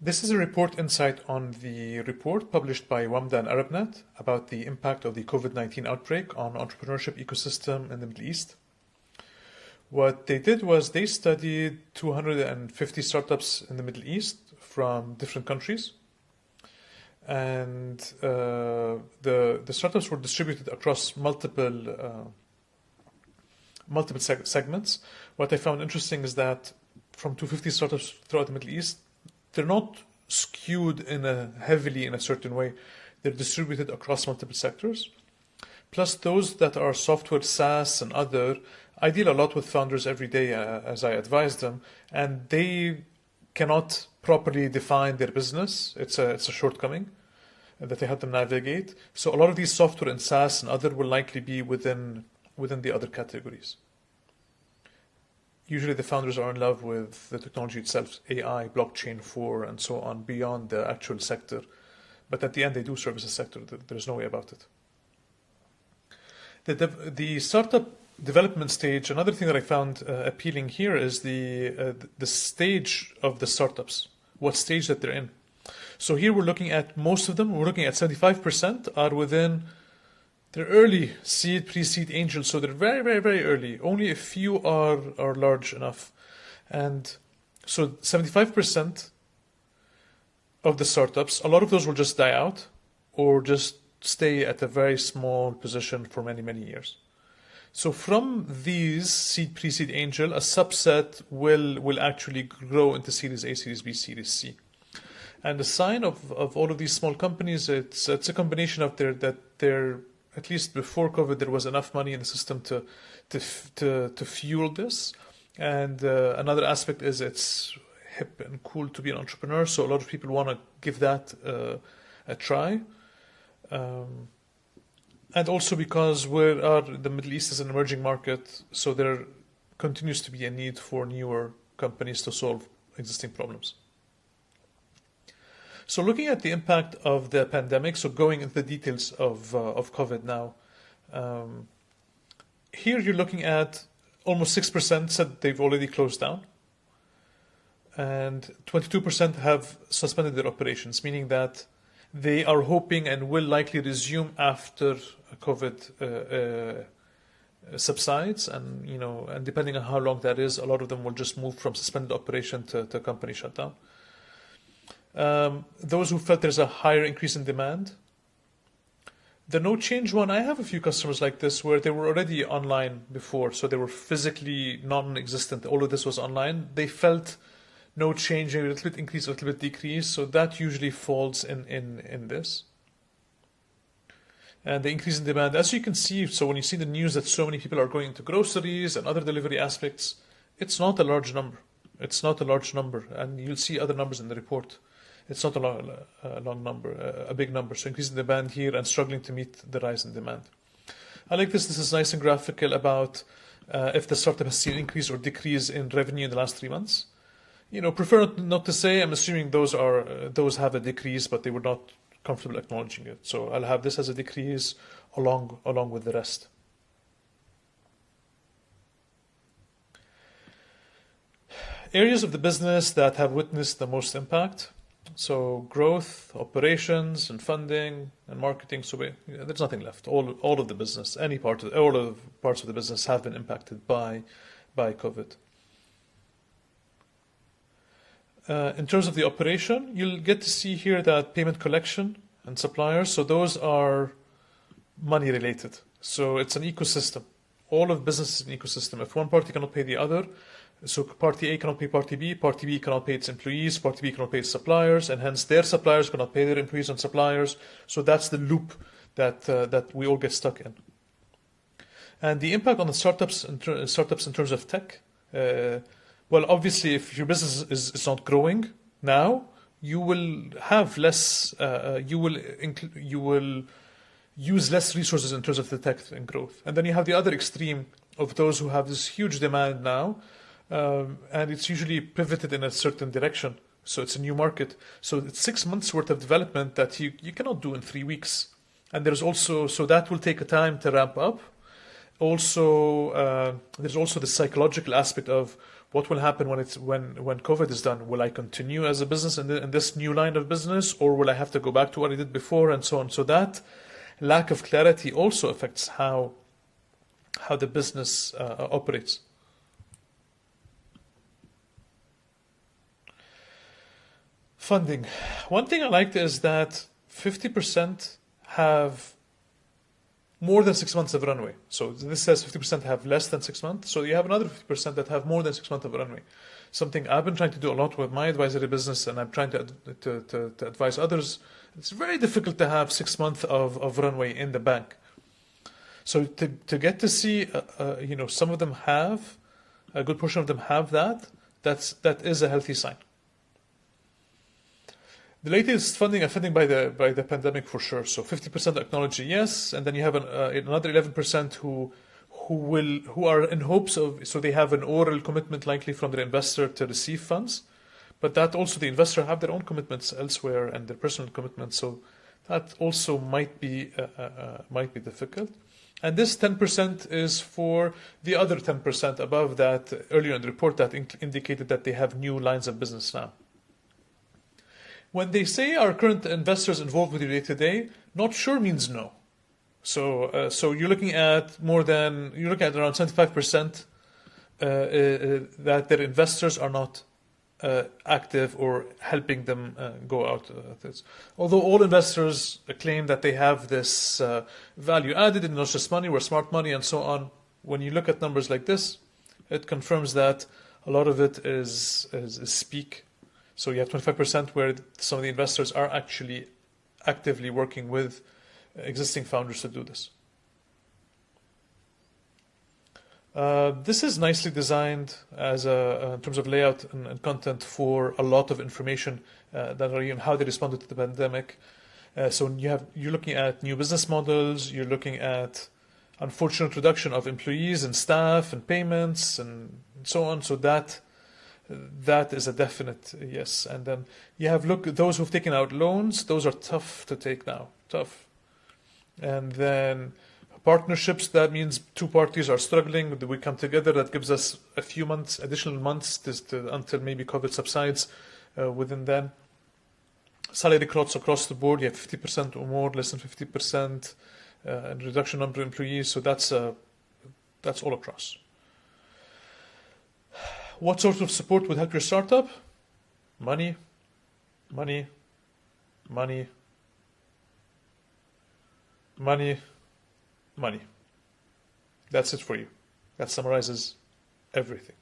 This is a report insight on the report published by WAMDA and ArabNet about the impact of the COVID-19 outbreak on entrepreneurship ecosystem in the Middle East. What they did was they studied 250 startups in the Middle East from different countries. And uh, the, the startups were distributed across multiple, uh, multiple seg segments. What I found interesting is that from 250 startups throughout the Middle East, they're not skewed in a heavily in a certain way. They're distributed across multiple sectors. Plus, those that are software, SaaS, and other, I deal a lot with founders every day uh, as I advise them, and they cannot properly define their business. It's a it's a shortcoming that they have to navigate. So a lot of these software and SaaS and other will likely be within within the other categories usually the founders are in love with the technology itself, AI, blockchain 4, and so on, beyond the actual sector. But at the end, they do service a sector. There's no way about it. The, the startup development stage, another thing that I found uh, appealing here is the, uh, the stage of the startups, what stage that they're in. So here we're looking at most of them, we're looking at 75% are within they're early seed, pre-seed angels, so they're very, very, very early. Only a few are are large enough, and so 75% of the startups, a lot of those will just die out, or just stay at a very small position for many, many years. So from these seed, pre-seed angel, a subset will will actually grow into Series A, Series B, Series C. And the sign of, of all of these small companies, it's it's a combination of their that they're at least before COVID, there was enough money in the system to to to, to fuel this. And uh, another aspect is it's hip and cool to be an entrepreneur, so a lot of people want to give that uh, a try. Um, and also because we are the Middle East is an emerging market, so there continues to be a need for newer companies to solve existing problems. So looking at the impact of the pandemic, so going into the details of, uh, of COVID now, um, here you're looking at almost 6% said they've already closed down and 22% have suspended their operations, meaning that they are hoping and will likely resume after COVID uh, uh, subsides, and you know, and depending on how long that is, a lot of them will just move from suspended operation to, to company shutdown. Um, those who felt there's a higher increase in demand. The no change one, I have a few customers like this where they were already online before, so they were physically non-existent. All of this was online. They felt no change, a little bit increase, a little bit decrease. So that usually falls in in in this. And the increase in demand, as you can see, so when you see the news that so many people are going into groceries and other delivery aspects, it's not a large number. It's not a large number, and you'll see other numbers in the report it's not a long, a long number, a big number. So increasing demand here and struggling to meet the rise in demand. I like this. This is nice and graphical about uh, if the startup has seen increase or decrease in revenue in the last three months. You know, prefer not to say. I'm assuming those are uh, those have a decrease, but they were not comfortable acknowledging it. So I'll have this as a decrease along along with the rest. Areas of the business that have witnessed the most impact. So growth, operations, and funding and marketing. So we, there's nothing left. All all of the business, any part of all of parts of the business have been impacted by by COVID. Uh, in terms of the operation, you'll get to see here that payment collection and suppliers. So those are money related. So it's an ecosystem. All of business is an ecosystem. If one party cannot pay the other, so party A cannot pay party B, party B cannot pay its employees, party B cannot pay its suppliers, and hence their suppliers cannot pay their employees and suppliers. So that's the loop that uh, that we all get stuck in. And the impact on the startups in startups in terms of tech. Uh, well, obviously, if your business is, is not growing now, you will have less. Uh, uh you will you will use less resources in terms of the tech and growth. And then you have the other extreme of those who have this huge demand now um, and it's usually pivoted in a certain direction. So it's a new market. So it's six months worth of development that you, you cannot do in three weeks. And there's also, so that will take a time to ramp up. Also, uh, there's also the psychological aspect of what will happen when it's when when COVID is done? Will I continue as a business in, the, in this new line of business, or will I have to go back to what I did before, and so on? So that lack of clarity also affects how how the business uh, operates. Funding. One thing I liked is that 50% have more than six months of runway. So this says 50% have less than six months. So you have another 50% that have more than six months of runway. Something I've been trying to do a lot with my advisory business, and I'm trying to, to, to, to advise others. It's very difficult to have six months of, of runway in the bank. So to, to get to see, uh, uh, you know, some of them have, a good portion of them have that, that's, that is a healthy sign. The latest funding funding by the by the pandemic for sure. So 50% acknowledge yes, and then you have an, uh, another 11% who who will who are in hopes of so they have an oral commitment likely from their investor to receive funds, but that also the investor have their own commitments elsewhere and their personal commitments. So that also might be uh, uh, uh might be difficult. And this 10% is for the other 10% above that earlier in the report that in indicated that they have new lines of business now. When they say our current investors involved with you day to day, not sure means no. So, uh, so you're looking at more than you're looking at around 75 percent uh, uh, that their investors are not uh, active or helping them uh, go out. Uh. Although all investors claim that they have this value added in not just money or smart money and so on, when you look at numbers like this, it confirms that a lot of it is, is, is speak so you have 25% where some of the investors are actually actively working with existing founders to do this. Uh, this is nicely designed as a, uh, in terms of layout and, and, content for a lot of information uh, that are how they responded to the pandemic. Uh, so you have you're looking at new business models. You're looking at unfortunate reduction of employees and staff and payments and so on. So that that is a definite yes. And then you have look those who've taken out loans; those are tough to take now, tough. And then partnerships that means two parties are struggling. We come together. That gives us a few months, additional months, to, to, until maybe COVID subsides. Uh, within then, salary cuts across the board. You have fifty percent or more, less than fifty percent, uh, and reduction number of employees. So that's uh, that's all across. What sort of support would help your startup? Money, money, money, money, money. That's it for you. That summarizes everything.